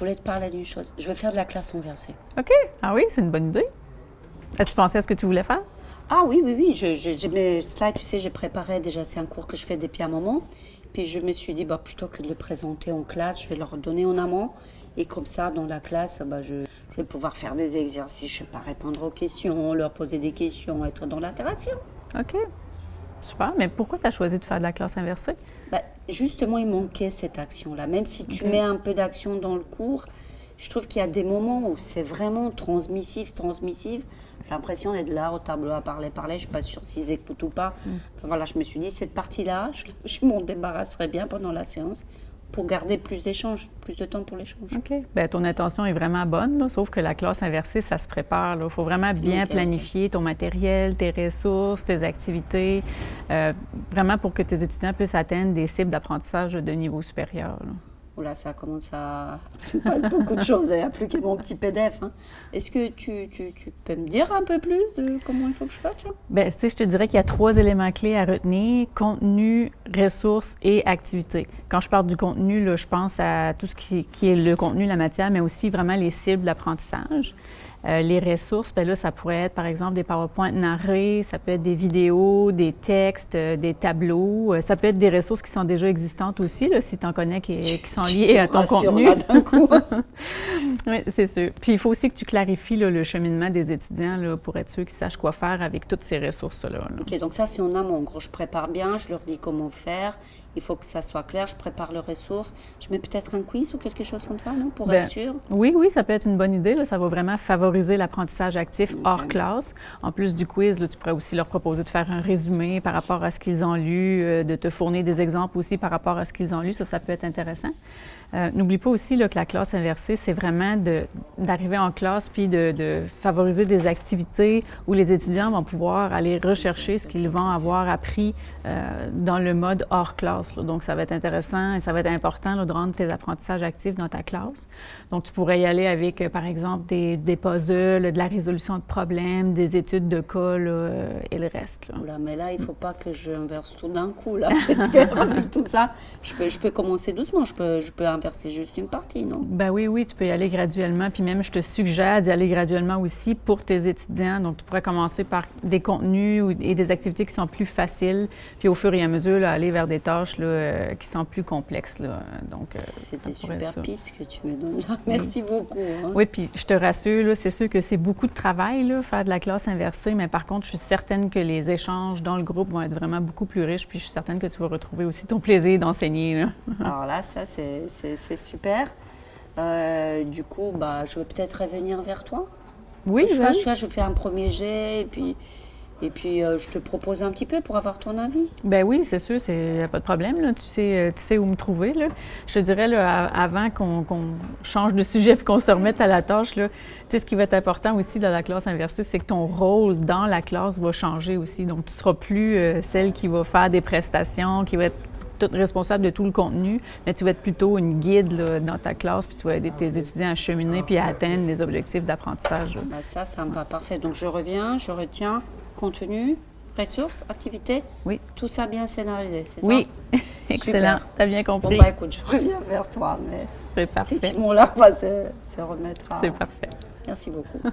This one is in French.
voulais te parler d'une chose. Je veux faire de la classe inversée. OK. Ah oui, c'est une bonne idée. As-tu pensé à ce que tu voulais faire? Ah oui, oui, oui. Je, je, je- mes slides, tu sais, j'ai préparé déjà. C'est un cours que je fais depuis un moment. Puis je me suis dit, bah, plutôt que de le présenter en classe, je vais leur donner en amont. Et comme ça, dans la classe, bah, je, je vais pouvoir faire des exercices, je sais pas, répondre aux questions, leur poser des questions, être dans l'interaction. OK. Super. Mais pourquoi tu as choisi de faire de la classe inversée? Bah, justement, il manquait cette action-là. Même si tu mets un peu d'action dans le cours, je trouve qu'il y a des moments où c'est vraiment transmissif, transmissif. J'ai l'impression d'être là au tableau à parler, parler. Je suis pas sûre s'ils écoutent ou pas. Enfin, voilà, je me suis dit, cette partie-là, je, je m'en débarrasserai bien pendant la séance pour garder plus d'échanges, plus de temps pour l'échange. OK. Bien, ton intention est vraiment bonne, là, sauf que la classe inversée, ça se prépare. Il faut vraiment bien planifier ton matériel, tes ressources, tes activités, euh, vraiment pour que tes étudiants puissent atteindre des cibles d'apprentissage de niveau supérieur. là. Oula, ça commence à... Tu me parles beaucoup de choses, il n'y a plus que mon petit PDF. hein. Est-ce que tu, tu, tu peux me dire un peu plus de comment il faut que je fasse là? Bien, tu sais, je te dirais qu'il y a trois éléments clés à retenir contenu, ressources et activités. Quand je parle du contenu, là, je pense à tout ce qui, qui est le contenu, la matière, mais aussi vraiment les cibles d'apprentissage. Euh, les ressources, bien là, ça pourrait être par exemple des PowerPoint narrés, ça peut être des vidéos, des textes, euh, des tableaux. Euh, ça peut être des ressources qui sont déjà existantes aussi, là, si tu en connais qui, qui sont liées à ton Rassure, contenu. Oui, c'est sûr. Puis il faut aussi que tu clarifies là, le cheminement des étudiants là, pour être sûr qu'ils sachent quoi faire avec toutes ces ressources-là. là. Ok, donc ça c'est en amont. En gros, je prépare bien, je leur dis comment faire. Il faut que ça soit clair, je prépare les ressources. Je mets peut-être un quiz ou quelque chose comme ça, non Pour Ben, être sûr? Oui, oui, ça peut être une bonne idée. là. Ça va vraiment favoriser l'apprentissage actif hors classe. En plus du quiz, là, tu pourrais aussi leur proposer de faire un résumé par rapport à ce qu'ils ont lu, euh, de te fournir des exemples aussi par rapport à ce qu'ils ont lu. Ça, ça peut être intéressant. Euh, N'oublie pas aussi là, que la classe inversée, c'est vraiment d'arriver en classe puis de, de favoriser des activités où les étudiants vont pouvoir aller rechercher ce qu'ils vont avoir appris euh, dans le mode hors classe. Là. Donc, ça va être intéressant et ça va être important là, de rendre tes apprentissages actifs dans ta classe. Donc, tu pourrais y aller avec, euh, par exemple, des, des puzzles, de la résolution de problèmes, des études de cas là, euh, et le reste. là. Mais là, il faut pas que je inverse tout d'un coup, là. Avec tout ça. Je peux, je peux commencer doucement, je peux, je peux inverser juste une partie, non? Ben oui, oui, tu peux y aller graduellement. Puis même, je te suggère d'y aller graduellement aussi pour tes étudiants. Donc, tu pourrais commencer par des contenus et des activités qui sont plus faciles, puis au fur et à mesure, là, aller vers des tâches là, euh, qui sont plus complexes. Là. Donc, euh, C'est des super pistes que tu me donnes là. Merci beaucoup. hein. Oui, puis je te rassure, là, c'est sûr que c'est beaucoup de travail, là, faire de la classe inversée, mais par contre, je suis certaine que les échanges dans le groupe vont être vraiment beaucoup plus riches, puis je suis certaine que tu vas retrouver aussi ton plaisir d'enseigner. là. Alors là, ça, c'est super. Euh, du coup, bah, je vais peut-être revenir vers toi. Oui, je, fais, vas-y. je, je fais un premier jet et puis, et puis euh, je te propose un petit peu pour avoir ton avis. Ben oui, c'est sûr, il n'y a pas de problème. Là. Tu, sais, euh, tu sais où me trouver. Là. Je te dirais, là, avant qu'on change de sujet et qu'on se remette à la tâche, là, tu sais, ce qui va être important aussi dans la classe inversée, c'est que ton rôle dans la classe va changer aussi. Donc, tu ne seras plus euh, celle qui va faire des prestations, qui va être toute responsable de tout le contenu, mais tu vas être plutôt une guide là, dans ta classe, puis tu vas aider tes étudiants à cheminer puis à atteindre les objectifs d'apprentissage. Bah, ça, ça me va parfait. Donc je reviens, je retiens contenu, ressources, activités. Oui. Tout ça bien scénarisé, c'est Oui, ça excellent. Tu as bien Bon, compris. bah écoute, je reviens vers toi. Mais C'est parfait. effectivement, là, on va se, à... C'est parfait. Merci beaucoup.